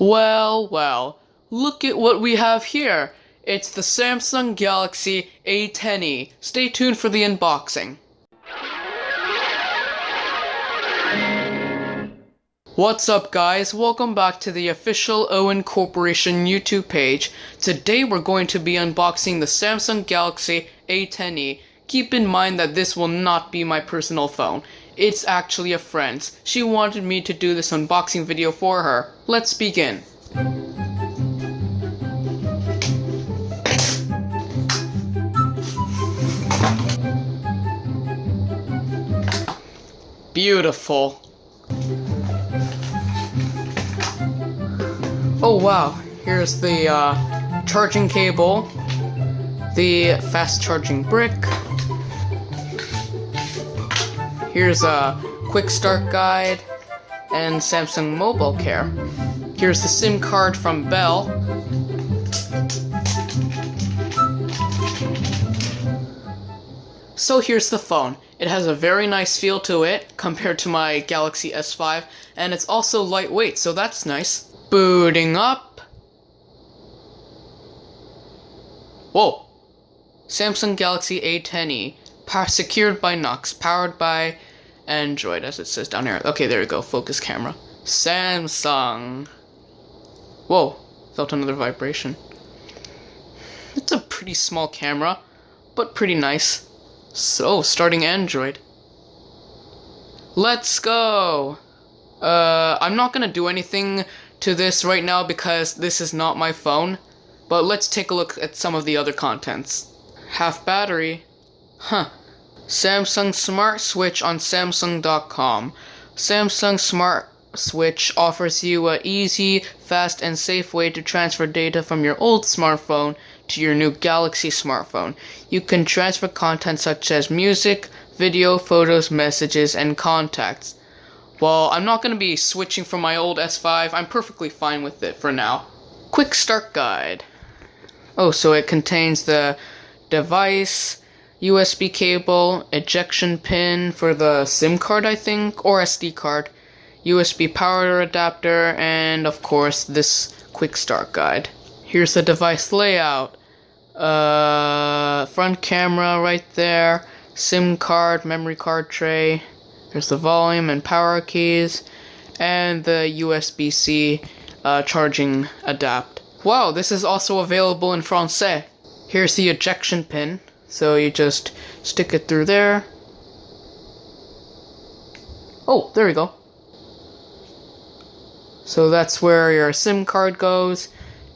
Well, well, look at what we have here. It's the Samsung Galaxy A10e. Stay tuned for the unboxing. What's up guys, welcome back to the official Owen Corporation YouTube page. Today we're going to be unboxing the Samsung Galaxy A10e. Keep in mind that this will not be my personal phone. It's actually a friend's. She wanted me to do this unboxing video for her. Let's begin. Beautiful. Oh wow, here's the uh, charging cable, the fast charging brick, Here's a quick start guide and Samsung Mobile Care. Here's the SIM card from Bell. So here's the phone. It has a very nice feel to it compared to my Galaxy S5 and it's also lightweight so that's nice. Booting up. Whoa! Samsung Galaxy A10e secured by Knox, powered by Android, as it says down here. Okay, there we go. Focus camera. Samsung. Whoa, felt another vibration. It's a pretty small camera, but pretty nice. So, starting Android. Let's go! Uh, I'm not gonna do anything to this right now because this is not my phone. But let's take a look at some of the other contents. Half battery. Huh. Samsung Smart Switch on Samsung.com. Samsung Smart Switch offers you a easy, fast, and safe way to transfer data from your old smartphone to your new Galaxy smartphone. You can transfer content such as music, video, photos, messages, and contacts. Well, I'm not going to be switching from my old S5. I'm perfectly fine with it for now. Quick Start Guide. Oh, so it contains the device, USB cable, ejection pin for the SIM card, I think, or SD card, USB power adapter, and of course this quick start guide. Here's the device layout. Uh, front camera right there, SIM card, memory card tray. There's the volume and power keys, and the USB-C uh, charging adapt. Wow, this is also available in Francais. Here's the ejection pin. So you just stick it through there. Oh, there we go. So that's where your SIM card goes,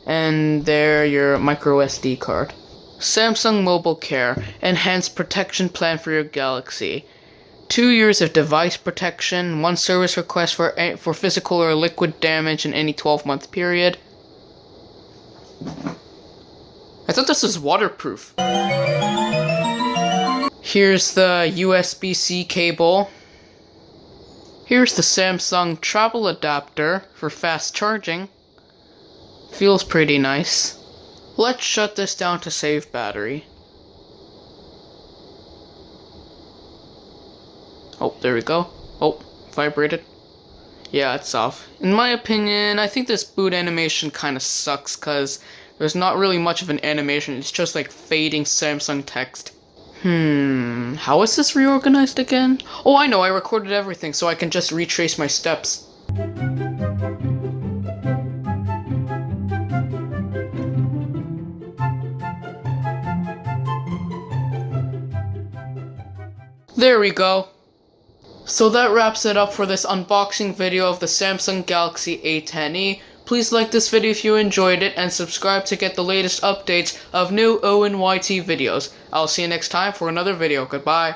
and there your micro SD card. Samsung Mobile Care Enhanced Protection Plan for your Galaxy. Two years of device protection, one service request for, for physical or liquid damage in any 12 month period. I thought this was waterproof. Here's the USB-C cable. Here's the Samsung travel adapter for fast charging. Feels pretty nice. Let's shut this down to save battery. Oh, there we go. Oh, vibrated. Yeah, it's off. In my opinion, I think this boot animation kind of sucks because there's not really much of an animation. It's just like fading Samsung text. Hmm, how is this reorganized again? Oh, I know, I recorded everything so I can just retrace my steps. There we go. So that wraps it up for this unboxing video of the Samsung Galaxy A10e. Please like this video if you enjoyed it and subscribe to get the latest updates of new ONYT videos. I'll see you next time for another video. Goodbye.